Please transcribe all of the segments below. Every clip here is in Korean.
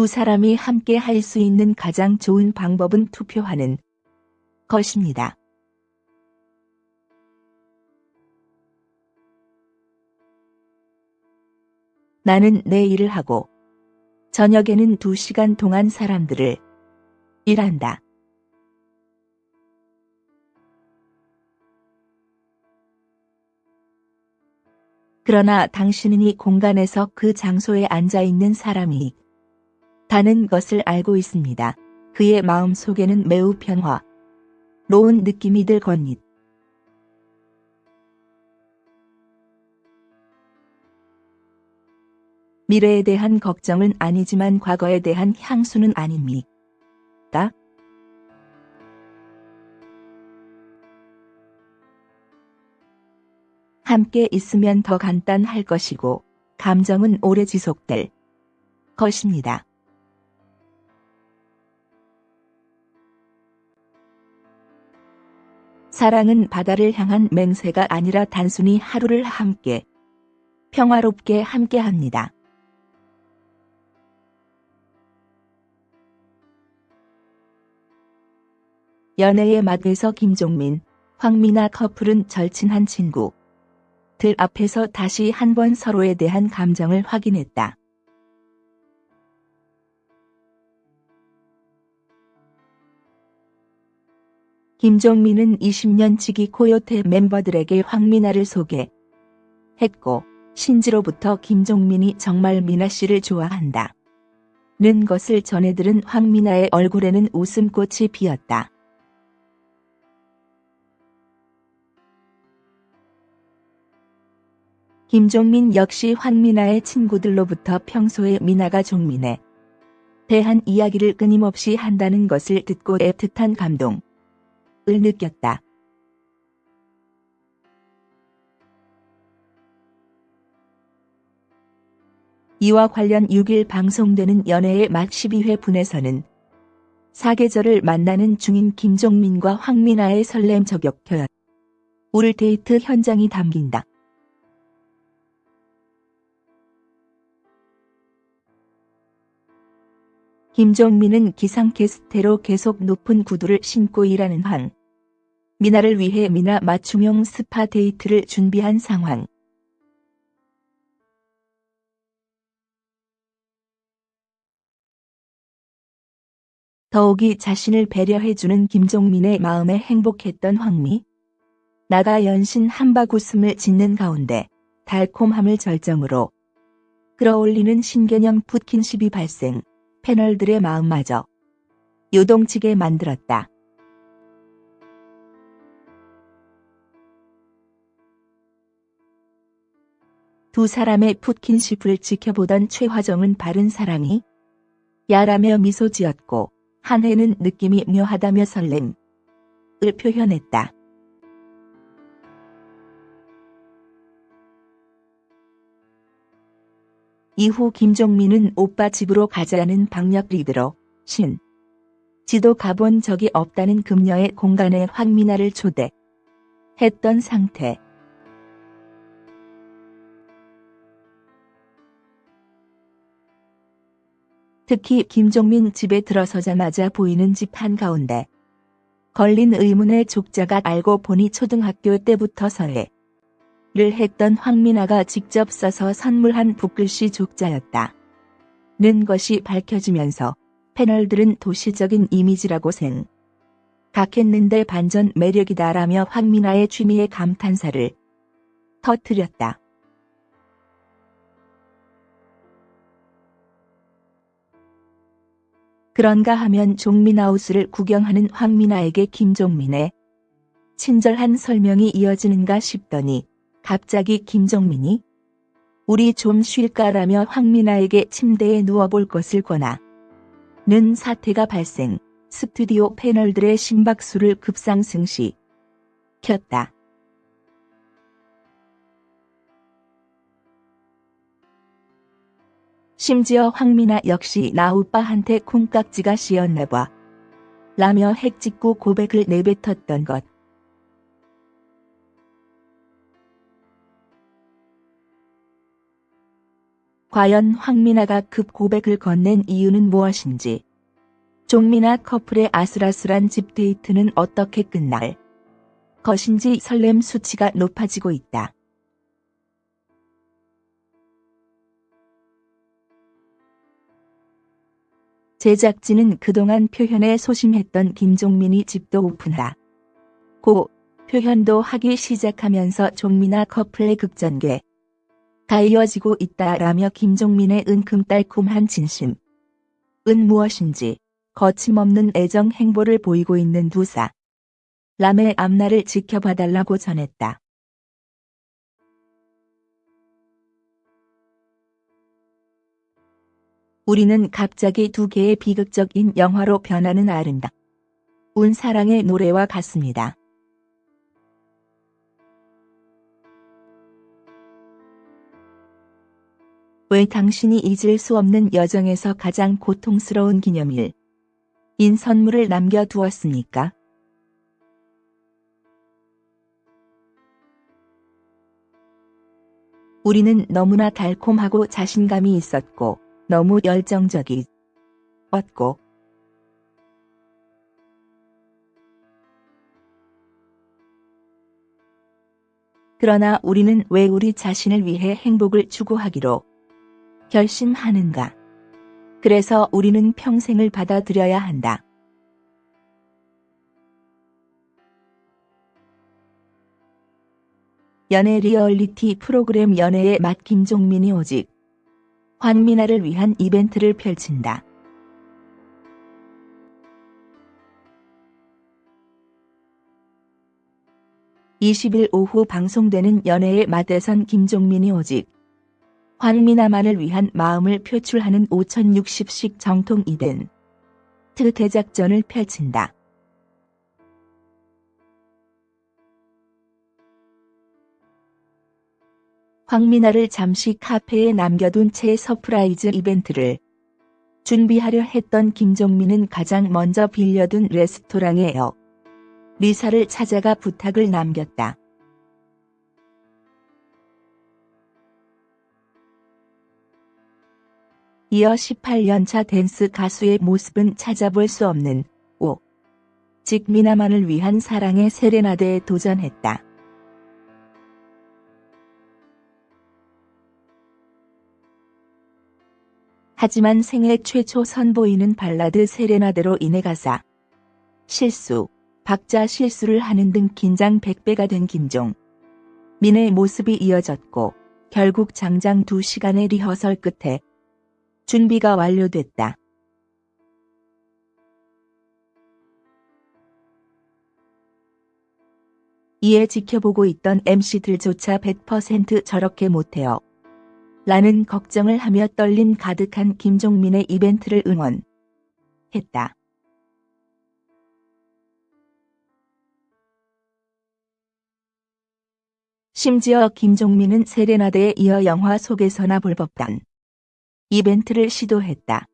두 사람이 함께 할 수 있는 가장 좋은 방법은 투표하는 것입니다. 나는 내 일을 하고 저녁에는 두 시간 동안 사람들을 일한다. 그러나 당신은 이 공간에서 그 장소에 앉아 있는 사람이 다는 것을 알고 있습니다. 그의 마음 속에는 매우 평화, 로운 느낌이 들 겁니다. 미래에 대한 걱정은 아니지만 과거에 대한 향수는 아닙니까? 함께 있으면 더 간단할 것이고 감정은 오래 지속될 것입니다. 사랑은 바다를 향한 맹세가 아니라 단순히 하루를 함께 평화롭게 함께 합니다. 연애의 맛에서 김종민, 황미나 커플은 절친한 친구. 들 앞에서 다시 한번 서로에 대한 감정을 확인했다. 김종민은 20년 지기 코요태 멤버들에게 황미나를 소개했고 신지로부터 김종민이 정말 미나 씨를 좋아한다. 는 것을 전해들은 황미나의 얼굴에는 웃음꽃이 피었다. 김종민 역시 황미나의 친구들로부터 평소에 미나가 종민에 대한 이야기를 끊임없이 한다는 것을 듣고 애틋한 감동 을 느꼈다. 이와 관련 6일 방송되는 연애의 맛 12회 분에서는 사계절을 만나는 중인 김종민과 황미나의 설렘 저격 겨울 데이트 현장이 담긴다. 김종민은 기상캐스터로 계속 높은 구두를 신고 일하는 황미나를 위해 미나 맞춤형 스파 데이트를 준비한 상황. 더욱이 자신을 배려해주는 김종민의 마음에 행복했던 황미. 나가 연신 한박 웃음을 짓는 가운데 달콤함을 절정으로 끌어올리는 신개념 푸킨십이 발생. 패널들의 마음마저 요동치게 만들었다. 두 사람의 푸킨십을 지켜보던 최화정은 바른 사랑이 야라며 미소 지었고 한해는 느낌이 묘하다며 설렘을 표현했다. 이후 김종민은 오빠 집으로 가자는 방역 리드로 신. 지도 가본 적이 없다는 금녀의 공간에 황미나를 초대. 했던 상태. 특히 김종민 집에 들어서자마자 보이는 집 한가운데 걸린 의문의 족자가 알고 보니 초등학교 때부터 서해. 를 했던 황미나가 직접 써서 선물한 붓글씨 족자였다. 는 것이 밝혀지면서 패널들은 도시적인 이미지라고 생. 각했는데 반전 매력이다라며 황미나의 취미에 감탄사를 터뜨렸다. 그런가 하면 종민하우스를 구경하는 황미나에게 김종민의 친절한 설명이 이어지는가 싶더니 갑자기 김정민이 우리 좀 쉴까라며 황미나에게 침대에 누워볼 것을 권하 는 사태가 발생 스튜디오 패널들의 심박수를 급상승시 켰다. 심지어 황미나 역시 나 오빠한테 콩깍지가 씌었나봐. 라며 핵짓고 고백을 내뱉었던 것. 과연 황미나가 급 고백을 건넨 이유는 무엇인지 종미나 커플의 아슬아슬한 집 데이트는 어떻게 끝날 것인지 설렘 수치가 높아지고 있다. 제작진은 그동안 표현에 소심했던 김종민이 집도 오픈하. 고 표현도 하기 시작하면서 종민아 커플의 극전개. 가 이어지고 있다라며 김종민의 은큼달콤한 진심. 은 무엇인지 거침없는 애정 행보를 보이고 있는 두 사. 람의 앞날을 지켜봐달라고 전했다. 우리는 갑자기 두 개의 비극적인 영화로 변하는 아름다운 사랑의 노래와 같습니다. 왜 당신이 잊을 수 없는 여정에서 가장 고통스러운 기념일 인 선물을 남겨두었습니까? 우리는 너무나 달콤하고 자신감이 있었고 너무 열정적이 었고 그러나 우리는 왜 우리 자신을 위해 행복을 추구하기로 결심하는가? 그래서 우리는 평생을 받아들여야 한다. 연애 리얼리티 프로그램 연애의 맛 김종민이 오직 황미나를 위한 이벤트를 펼친다. (20일) 오후 방송되는 연애의 맛에선 김종민이 오직 황미나만을 위한 마음을 표출하는 5060식 정통 이벤트 대작전을 펼친다. 황미나를 잠시 카페에 남겨둔 채 surprise 이벤트를 준비하려 했던 김종민은 가장 먼저 빌려둔 레스토랑의 요리사를 찾아가 부탁을 남겼다. 이어 18년차 댄스 가수의 모습은 찾아볼 수 없는 오직 미나만을 위한 사랑의 세레나데에 도전했다. 하지만 생애 최초 선보이는 발라드 세레나데로 인해 가사 실수, 박자 실수를 하는 등 긴장 100배가 된 김종. 민의 모습이 이어졌고 결국 장장 2시간의 리허설 끝에 준비가 완료됐다. 이에 지켜보고 있던 MC들조차 100% 저렇게 못해요. 라는 걱정을 하며 떨림 가득한 김종민의 이벤트를 응원했다. 심지어 김종민은 세레나데에 이어 영화 속에서나 볼 법한 이벤트를 시도했다.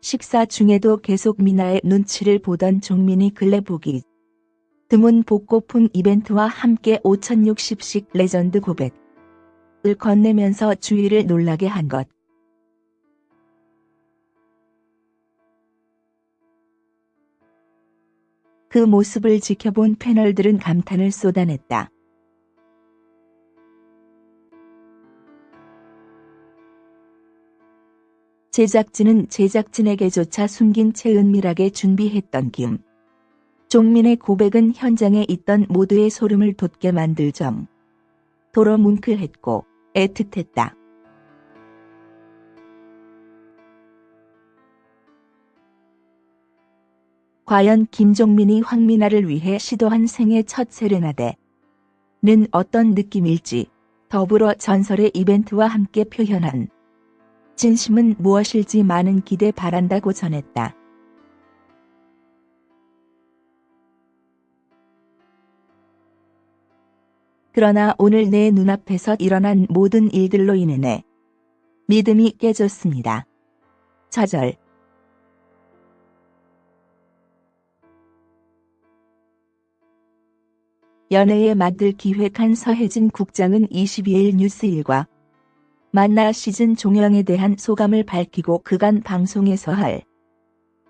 식사 중에도 계속 미나의 눈치를 보던 종민이 근래 보기 드문 복고풍 이벤트와 함께 5060식 레전드 고백을 건네면서 주위를 놀라게 한 것. 그 모습을 지켜본 패널들은 감탄을 쏟아냈다. 제작진은 제작진에게조차 숨긴 채 은밀하게 준비했던 김. 종민의 고백은 현장에 있던 모두의 소름을 돋게 만들 점. 도로 뭉클했고 애틋했다. 과연 김종민이 황미나를 위해 시도한 생애 첫 세레나데는 어떤 느낌일지 더불어 전설의 이벤트와 함께 표현한 진심은 무엇일지 많은 기대 바란다고 전했다. 그러나 오늘 내 눈앞에서 일어난 모든 일들로 인해 믿음이 깨졌습니다. 좌절 연애의 맛을 기획한 서혜진 국장은 22일 뉴스일과 만나 시즌 종영에 대한 소감을 밝히고 그간 방송에서 할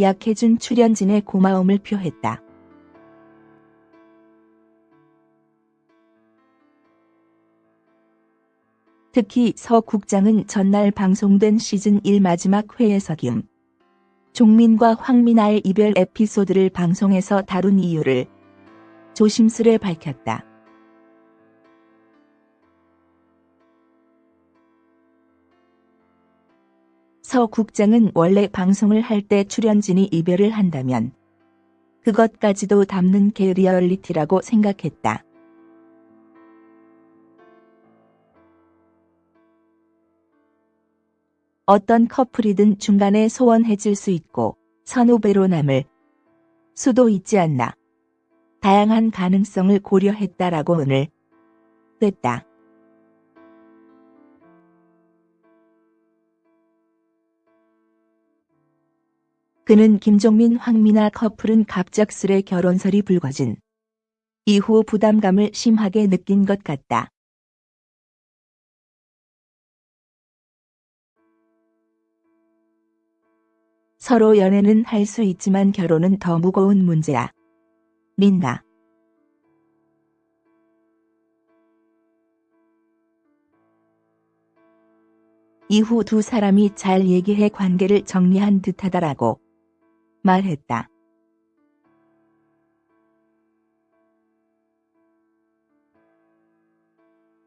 약해준 출연진의 고마움을 표했다. 특히 서 국장은 전날 방송된 시즌 1 마지막 회에서 김 종민과 황민아의 이별 에피소드를 방송에서 다룬 이유를 조심스레 밝혔다. 서 국장은 원래 방송을 할 때 출연진이 이별을 한다면 그것까지도 담는 게 리얼리티라고 생각했다. 어떤 커플이든 중간에 소원해질 수 있고 선후배로 남을 수도 있지 않나. 다양한 가능성을 고려했다라고 오늘 됐다. 그는 김종민 황미나 커플은 갑작스레 결혼설이 불거진 이후 부담감을 심하게 느낀 것 같다. 서로 연애는 할 수 있지만 결혼은 더 무거운 문제야. 민나. 이후 두 사람이 잘 얘기해 관계를 정리한 듯하다라고 말했다.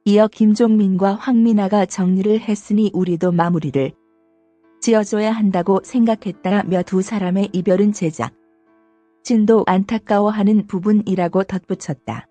이어 김종민과 황민아가 정리를 했으니 우리도 마무리를 지어줘야 한다고 생각했다며 두 사람의 이별은 제작 진도 안타까워하는 부분이라고 덧붙였다.